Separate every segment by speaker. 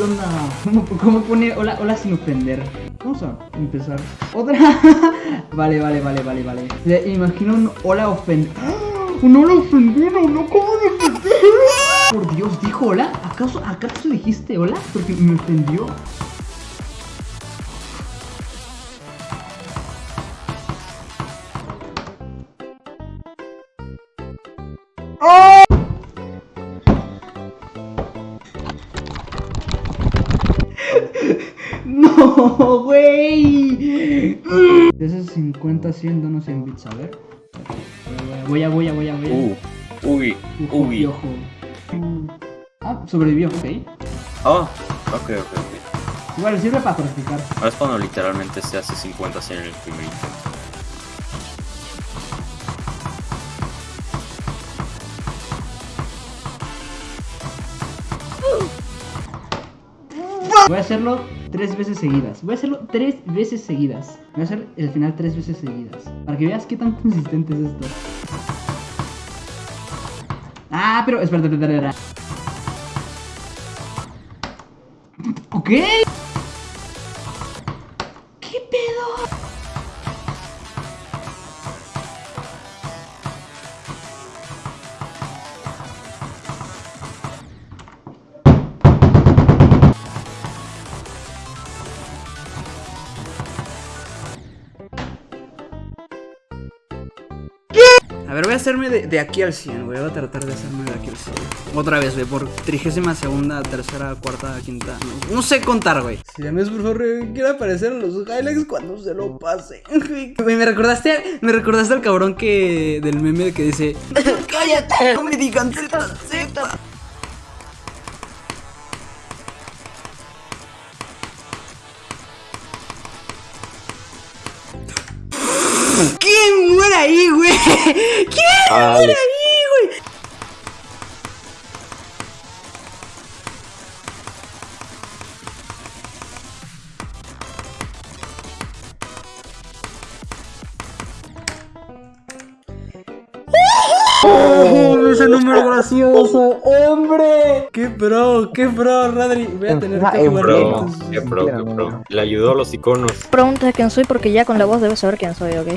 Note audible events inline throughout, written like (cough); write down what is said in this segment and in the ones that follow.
Speaker 1: ¿Qué onda? ¿Cómo, cómo pone hola, hola sin ofender? Vamos a empezar. Otra. (laughs) vale, vale, vale, vale, vale. Le imagino un hola ofendido. Un hola ofendido, ¿no? ¿Cómo de Por Dios, dijo hola. ¿Acaso, acaso dijiste hola? Porque me ofendió. No, (laughs) güey. De esos 50, 100 donos en bits, a ver. Voy a, voy a, voy a, voy a.
Speaker 2: Uh, uy,
Speaker 1: Ojo,
Speaker 2: uy.
Speaker 1: ojo. Ah, sobrevivió, ok.
Speaker 2: Oh, ok, ok, ok.
Speaker 1: Igual sirve para practicar.
Speaker 2: Ahora es cuando literalmente se hace 50 100 en el primer intento.
Speaker 1: Voy a hacerlo tres veces seguidas. Voy a hacerlo tres veces seguidas. Voy a hacer el final tres veces seguidas. Para que veas qué tan consistente es esto. Ah, pero espérate, espérate, espérate. Ok. Ver, voy a hacerme de, de aquí al 100, güey. Voy a tratar de hacerme de aquí al 100. Otra vez, güey, por trigésima segunda, tercera, cuarta, quinta. No, no sé contar, güey. Si llames, por favor, quiero aparecer en los highlights cuando se lo pase. (laughs) Güey, me recordaste, me recordaste al cabrón que del meme que dice: (laughs) ¡Cállate! No me digan Z, Z. ¿Quién muere ahí, güey? (laughs) ¿Quién
Speaker 2: Ah,
Speaker 1: muere ahí, número gracioso, hombre. Qué pro, qué pro, Radri. Voy a tener que jugar
Speaker 2: Pro, qué pro, qué pro. Le ayudó a los iconos.
Speaker 3: Pregunta quién soy porque ya con la voz debes saber quién soy, ¿ok?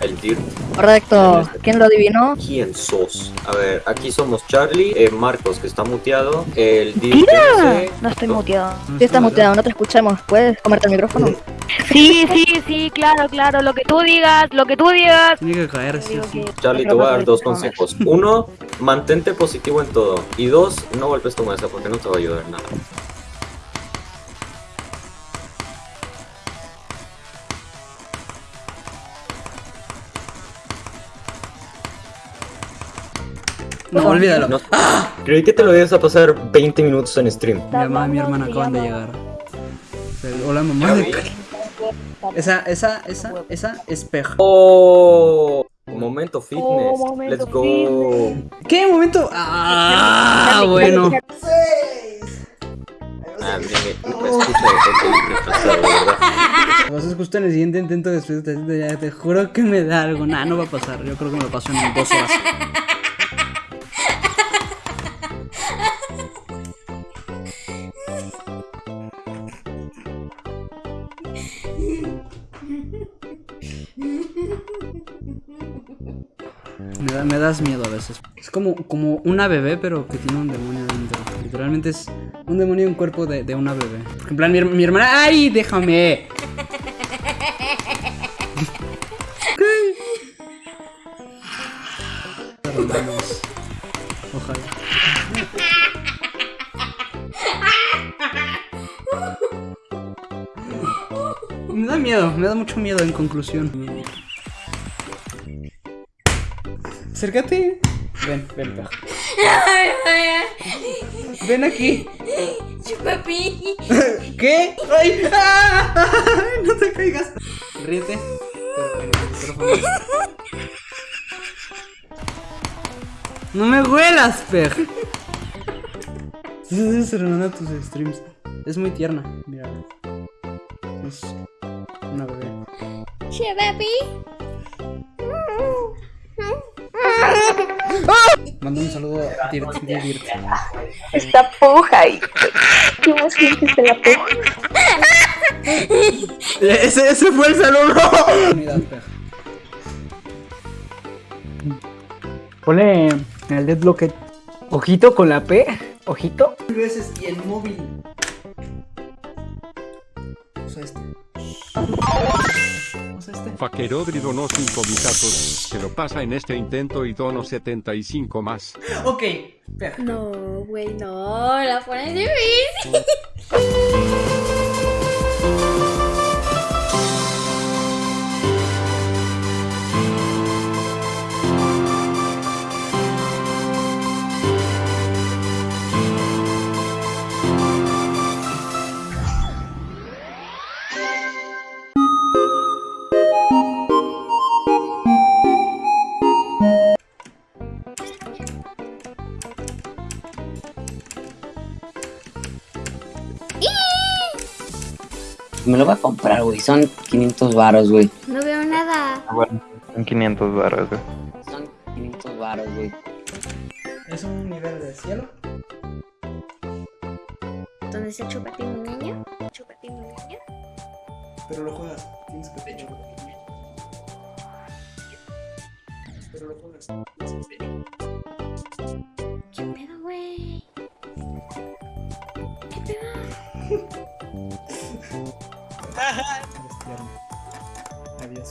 Speaker 2: El DIR.
Speaker 3: Correcto. ¿Quién lo adivinó?
Speaker 2: ¿Quién sos? A ver, aquí somos Charlie, eh, Marcos que está muteado, el DIR.
Speaker 3: ¡Mira! No estoy muteado. Sí estás muteado, no te escuchamos. ¿Puedes comerte el micrófono?
Speaker 4: Sí, sí, sí, claro, claro. Lo que tú digas, lo que tú digas.
Speaker 1: Tiene que caer, sí, sí.
Speaker 2: Charlie, te voy a dar dos consejos. Uno, mantente positivo en todo. Y dos, no golpes tu mesa porque no te va a ayudar en nada.
Speaker 1: No, olvídalo.
Speaker 2: No. Creí que te lo ibas a pasar 20 minutos en stream.
Speaker 1: Mi mamá y mi hermana acaban de llegar. Hola, mamá. de- Esa, esa, esa, esa espeja.
Speaker 2: Oh, momento fitness.
Speaker 4: Oh, momento
Speaker 2: Let's go.
Speaker 4: fitness.
Speaker 1: ¿Qué momento? Ah, bueno.
Speaker 2: Ah, me,
Speaker 1: a escuchar en el siguiente intento después de esta ya te juro que me da algo. Nah, no va a pasar. Yo creo que me lo paso en dos horas. Me, da- me das miedo a veces. Es como, como una bebé, pero que tiene un demonio dentro. Literalmente es un demonio en cuerpo de, de una bebé. Porque en plan, mi, mi hermana. ¡Ay, déjame! Ojalá. Me da miedo, me da mucho miedo en conclusión. Acércate. Ven, ven, ven. Ven aquí.
Speaker 4: Chupapi.
Speaker 1: ¿Qué? ¡Ay! ¡Ah! No te caigas. Ríete. No me huelas, Pej. Serenar a tus streams. Es muy tierna, mira.
Speaker 4: Chupapi.
Speaker 1: Manda un saludo a Dirt, Dirt.
Speaker 3: Esta puja y... ¿Qué emoción que se la puja?
Speaker 1: Ese, ese fue el saludo.
Speaker 5: Ponle en el deadlock. Ojito con la P. Ojito.
Speaker 1: Veces y en móvil. Usa este. Este.
Speaker 6: Faquerodri donó 5 bitazos, se lo pasa en este intento y dono 75 más.
Speaker 1: Ok, peja.
Speaker 7: No, güey, no, la pones difícil. (laughs)
Speaker 8: Me lo voy a comprar, güey. Son 500 varos, güey.
Speaker 7: No veo nada.
Speaker 9: Bueno, son 500 barras, güey.
Speaker 8: Son 500 varos, güey.
Speaker 1: Es un nivel de cielo.
Speaker 7: ¿Dónde está Chupatín, mi niño? Chupatín, mi niño.
Speaker 1: Pero lo juegas. Tienes que pecho. Pero lo juegas. Tienes que pecho. Eres tierno. Adiós,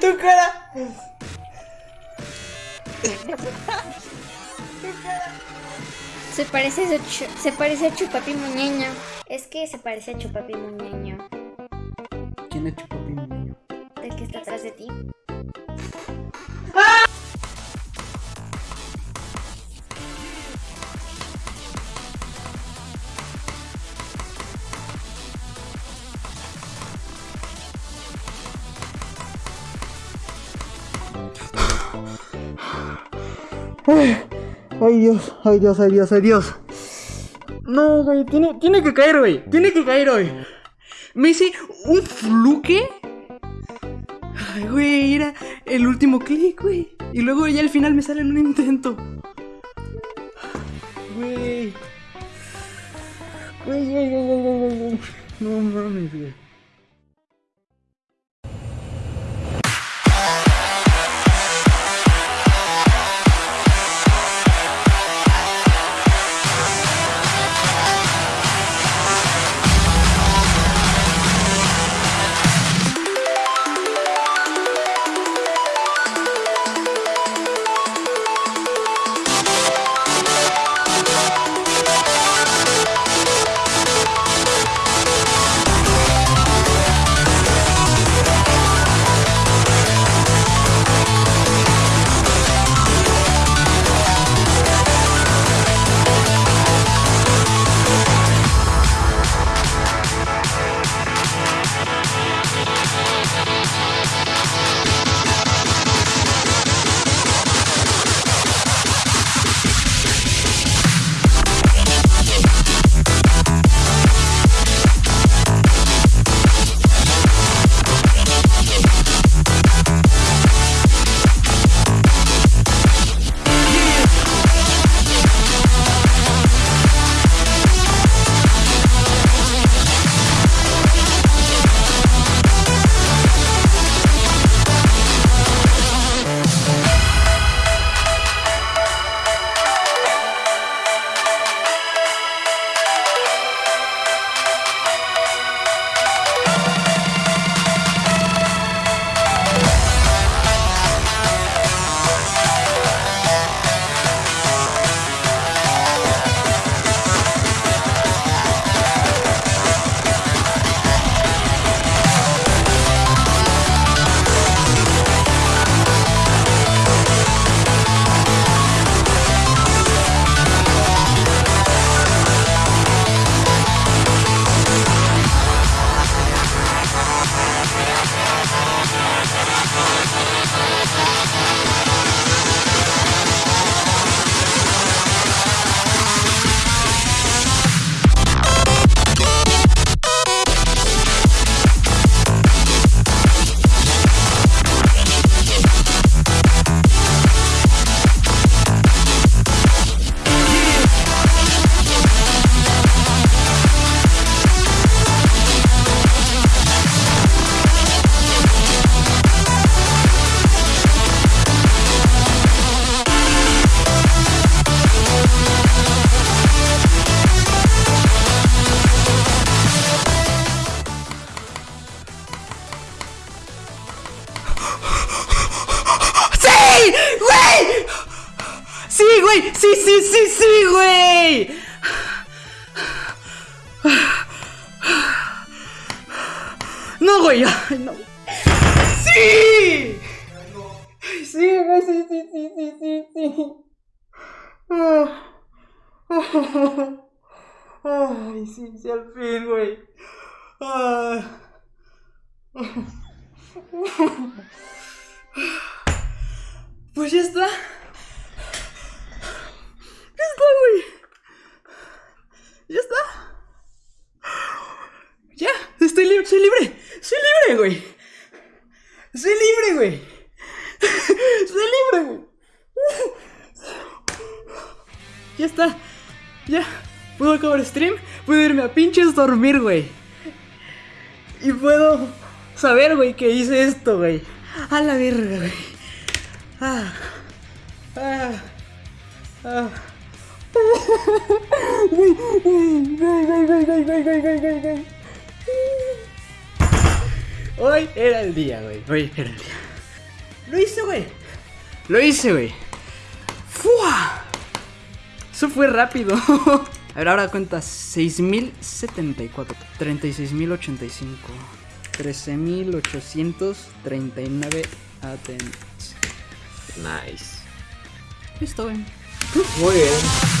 Speaker 1: tu cara. (laughs)
Speaker 7: Se parece, a se parece a Chupapi Muñeño. Es que se parece a Chupapi Muñeño.
Speaker 1: ¿Quién es Chupapi, mi niño?
Speaker 7: El que está atrás de ti.
Speaker 1: Ay Dios, ay Dios, ay Dios, ay Dios. No, güey, tiene, tiene que caer, güey. Tiene que caer hoy. Me hice un fluke. Ay, güey, era el último clic, güey. Y luego ya al final me sale en un intento. Güey. Güey, güey, güey, güey, güey. No mames, güey. Ay, no. ¡Sí! Sí, sí, sí, sí, sí, sí, sí. Ay, sí, sí, al fin, güey. Ah. Pues ya está. Ya está, güey. Ya está. Ya, estoy libre. Soy libre, Acabar stream. Puedo irme a pinches dormir, güey. Y puedo saber, güey, que hice esto, güey. A la verga, güey. Ah. Hoy era el día, güey. Hoy era el día. Lo hice, güey. Lo hice, güey. ¡Fua! Eso fue rápido. (laughs) A ver, ahora cuenta 6074, 36085, 13839 atentos.
Speaker 2: Nice.
Speaker 1: Listo, güey.
Speaker 2: Muy bien.